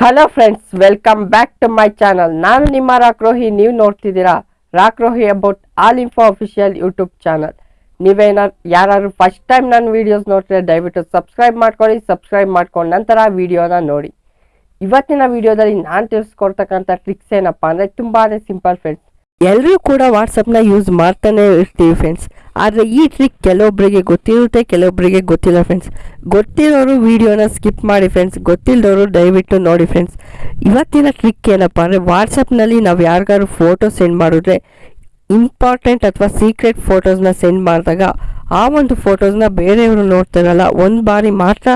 Hello friends welcome back to my channel ನಾನು ನಿಮ್ಮ ರಾಕ್ರೋಹಿ ನೀವು ನೋಡ್ತಿದ್ದೀರಾ ರಾಕ್ರೋಹಿ about all info official YouTube channel ನೀವೇನಾದ್ರು ಯಾರು ಫಸ್ಟ್ ಟೈಮ್ ನನ್ನ ವೀಡಿಯೋಸ್ ನೋಡ್ತಿದ್ರೆ ದಯವಿಟ್ಟು ಸಬ್ಸ್ಕ್ರೈಬ್ ಮಾಡ್ಕೊಳ್ಳಿ ಸಬ್ಸ್ಕ್ರೈಬ್ ಮಾಡ್ಕೊಂಡು ನಂತರ ವಿಡಿಯೋನ ನೋಡಿ. ಇವತ್ತಿನ ವಿಡಿಯೋದಲ್ಲಿ ನಾನು ತಿಳಿಸ್ಕೊಡ್ತಕ್ಕಂಥ ಟ್ರಿಕ್ಸ್ ಏನಪ್ಪ ಅಂದರೆ ತುಂಬಾ ಸಿಂಪಲ್ ಫ್ರೆಂಡ್ಸ್ ಎಲ್ಲರೂ ಕೂಡ ವಾಟ್ಸಪ್ನ ಯೂಸ್ ಮಾಡ್ತಾನೆ ಇರ್ತೀವಿ ಫ್ರೆಂಡ್ಸ್ ಆದರೆ ಈ ಟ್ರಿಕ್ ಕೆಲವೊಬ್ಬರಿಗೆ ಗೊತ್ತಿರುತ್ತೆ ಕೆಲವೊಬ್ಬರಿಗೆ ಗೊತ್ತಿಲ್ಲ ಫ್ರೆಂಡ್ಸ್ ಗೊತ್ತಿರೋರು ವೀಡಿಯೋನ ಸ್ಕಿಪ್ ಮಾಡಿ ಫ್ರೆಂಡ್ಸ್ ಗೊತ್ತಿಲ್ಲದವರು ದಯವಿಟ್ಟು ನೋಡಿ ಫ್ರೆಂಡ್ಸ್ ಇವತ್ತಿನ ಟ್ರಿಕ್ ಏನಪ್ಪ ಅಂದರೆ ವಾಟ್ಸಪ್ನಲ್ಲಿ ನಾವು ಯಾರಿಗಾದ್ರು ಫೋಟೋ ಸೆಂಡ್ ಮಾಡಿದ್ರೆ ಇಂಪಾರ್ಟೆಂಟ್ ಅಥವಾ ಸೀಕ್ರೆಟ್ ಫೋಟೋಸ್ನ ಸೆಂಡ್ ಮಾಡಿದಾಗ ಆ ಒಂದು ಫೋಟೋಸ್ನ ಬೇರೆಯವರು ನೋಡ್ತಾರಲ್ಲ, ಒಂದು ಬಾರಿ ಮಾತ್ರ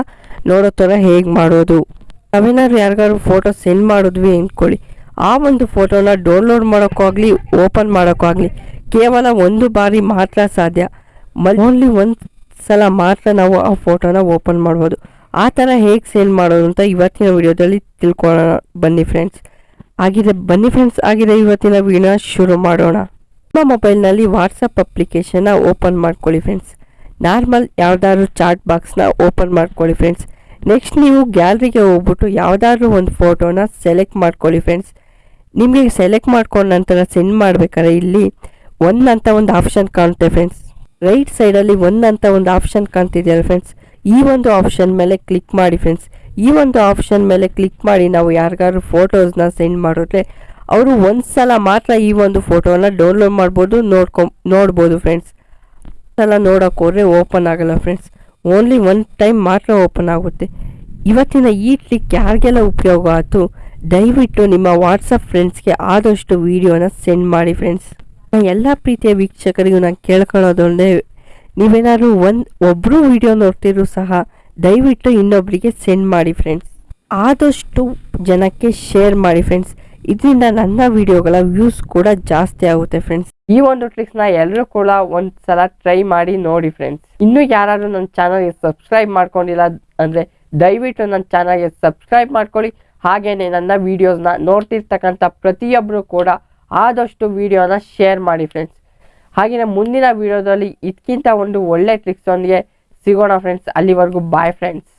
ನೋಡೋ ಥರ ಹೇಗೆ ಮಾಡೋದು? ನಾವೇನಾದ್ರು ಯಾರಿಗಾದ್ರು ಫೋಟೋ ಸೆಂಡ್ ಮಾಡಿದ್ವಿ ಅಂದ್ಕೊಳ್ಳಿ. ಆ ಒಂದು ಫೋಟೋನ ಡೌನ್ಲೋಡ್ ಮಾಡೋಕ್ಕಾಗಲಿ ಓಪನ್ ಮಾಡೋಕ್ಕಾಗಲಿ ಕೇವಲ ಒಂದು ಬಾರಿ ಮಾತ್ರ ಸಾಧ್ಯ. ಓನ್ಲಿ ಒಂದು ಸಲ ಮಾತ್ರ ನಾವು ಆ ಫೋಟೋನ ಓಪನ್ ಮಾಡ್ಬೋದು. ಆ ಥರ ಹೇಗೆ ಸೇಲ್ ಮಾಡೋದು ಅಂತ ಇವತ್ತಿನ ವಿಡಿಯೋದಲ್ಲಿ ತಿಳ್ಕೊಳ್ಳೋಣ. ಬನ್ನಿ ಫ್ರೆಂಡ್ಸ್. ಆಗಿದೆ, ಬನ್ನಿ ಫ್ರೆಂಡ್ಸ್, ಆಗಿದೆ ಇವತ್ತಿನ ವಿಡಿಯೋನ ಶುರು ಮಾಡೋಣ. ನಿಮ್ಮ ಮೊಬೈಲ್ನಲ್ಲಿ ವಾಟ್ಸಪ್ ಅಪ್ಲಿಕೇಶನ್ನ ಓಪನ್ ಮಾಡ್ಕೊಳ್ಳಿ ಫ್ರೆಂಡ್ಸ್. ನಾರ್ಮಲ್ ಯಾವುದಾದ್ರು ಚಾಟ್ ಬಾಕ್ಸ್ನ ಓಪನ್ ಮಾಡ್ಕೊಳ್ಳಿ ಫ್ರೆಂಡ್ಸ್. ನೆಕ್ಸ್ಟ್ ನೀವು ಗ್ಯಾಲರಿಗೆ ಹೋಗ್ಬಿಟ್ಟು ಯಾವುದಾದ್ರೂ ಒಂದು ಫೋಟೋನ ಸೆಲೆಕ್ಟ್ ಮಾಡ್ಕೊಳ್ಳಿ ಫ್ರೆಂಡ್ಸ್. ನಿಮಗೆ ಸೆಲೆಕ್ಟ್ ಮಾಡ್ಕೊಂಡ ನಂತರ ಸೆಂಡ್ ಮಾಡ್ಬೇಕಾದ್ರೆ ಇಲ್ಲಿ ಒನ್ ಅಂತ ಒಂದು ಆಪ್ಷನ್ ಕಾಣುತ್ತೆ ಫ್ರೆಂಡ್ಸ್ ರೈಟ್ ಸೈಡಲ್ಲಿ ಒನ್ ಅಂತ ಒಂದು ಆಪ್ಷನ್ ಕಾಣ್ತಿದೆಯಲ್ಲ ಫ್ರೆಂಡ್ಸ್ ಈ ಒಂದು ಆಪ್ಷನ್ ಮೇಲೆ ಕ್ಲಿಕ್ ಮಾಡಿ ಫ್ರೆಂಡ್ಸ್ ಈ ಒಂದು ಆಪ್ಷನ್ ಮೇಲೆ ಕ್ಲಿಕ್ ಮಾಡಿ ನಾವು ಯಾರಿಗಾದ್ರು ಫೋಟೋಸ್ನ ಸೆಂಡ್ ಮಾಡಿದ್ರೆ, ಅವರು ಒಂದು ಸಲ ಮಾತ್ರ ಈ ಒಂದು ಫೋಟೋನ ಡೌನ್ಲೋಡ್ ಮಾಡ್ಬೋದು, ನೋಡ್ಕೊ, ನೋಡ್ಬೋದು ಫ್ರೆಂಡ್ಸ್ ಸಲ ನೋಡೋಕೆ ಹೋದ್ರೆ ಓಪನ್ ಆಗಲ್ಲ ಫ್ರೆಂಡ್ಸ್ ಓನ್ಲಿ ಒನ್ ಟೈಮ್ ಮಾತ್ರ ಓಪನ್ ಆಗುತ್ತೆ. ಇವತ್ತಿನ ಈ ಟ್ರಿಕ್ ಯಾರಿಗೆಲ್ಲ ಉಪಯೋಗ ಆಯಿತು, ದಯವಿಟ್ಟು ನಿಮ್ಮ ವಾಟ್ಸಪ್ ಫ್ರೆಂಡ್ಸ್ಗೆ ಆದಷ್ಟು ವಿಡಿಯೋನ ಸೆಂಡ್ ಮಾಡಿ ಫ್ರೆಂಡ್ಸ್ ಎಲ್ಲ ಪ್ರೀತಿಯ ವೀಕ್ಷಕರಿಗೂ ನಾನು ಕೇಳ್ಕೊಳ್ಳೋದೊಂದೇ ನೀವೇನಾದ್ರು ಒಂದು ಒಬ್ಬರು ವಿಡಿಯೋ ನೋಡ್ತಿದ್ರು ಸಹ ದಯವಿಟ್ಟು ಇನ್ನೊಬ್ಬರಿಗೆ ಸೆಂಡ್ ಮಾಡಿ ಫ್ರೆಂಡ್ಸ್ ಆದಷ್ಟು ಜನಕ್ಕೆ ಶೇರ್ ಮಾಡಿ ಫ್ರೆಂಡ್ಸ್ ಇದರಿಂದ ನನ್ನ ವಿಡಿಯೋಗಳ ವ್ಯೂಸ್ ಕೂಡ ಜಾಸ್ತಿ ಆಗುತ್ತೆ ಫ್ರೆಂಡ್ಸ್ ಈ ಒಂದು ಟ್ರಿಕ್ಸ್ನ ಎಲ್ಲರೂ ಕೂಡ ಒಂದ್ಸಲ ಟ್ರೈ ಮಾಡಿ ನೋಡಿ ಫ್ರೆಂಡ್ಸ್ ಇನ್ನೂ ಯಾರಾದ್ರೂ ನನ್ನ ಚಾನಲ್ಗೆ ಸಬ್ಸ್ಕ್ರೈಬ್ ಮಾಡ್ಕೊಂಡಿಲ್ಲ ಅಂದರೆ ದಯವಿಟ್ಟು ನನ್ನ ಚಾನಲ್ಗೆ ಸಬ್ಸ್ಕ್ರೈಬ್ ಮಾಡ್ಕೊಳ್ಳಿ. ಹಾಗೆಯೇ ನನ್ನ ವೀಡಿಯೋಸ್ನ ನೋಡ್ತಿರ್ತಕ್ಕಂಥ ಪ್ರತಿಯೊಬ್ಬರು ಕೂಡ ಆದಷ್ಟು ವಿಡಿಯೋನ ಶೇರ್ ಮಾಡಿ ಫ್ರೆಂಡ್ಸ್ ಹಾಗೆಯೇ ಮುಂದಿನ ವಿಡಿಯೋದಲ್ಲಿ ಇದಕ್ಕಿಂತ ಒಂದು ಒಳ್ಳೆ ಟ್ರಿಕ್ಸೊಂದಿಗೆ ಸಿಗೋಣ ಫ್ರೆಂಡ್ಸ್ ಅಲ್ಲಿವರೆಗೂ ಬಾಯ್ ಫ್ರೆಂಡ್ಸ್